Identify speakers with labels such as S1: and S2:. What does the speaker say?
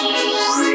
S1: Jesus.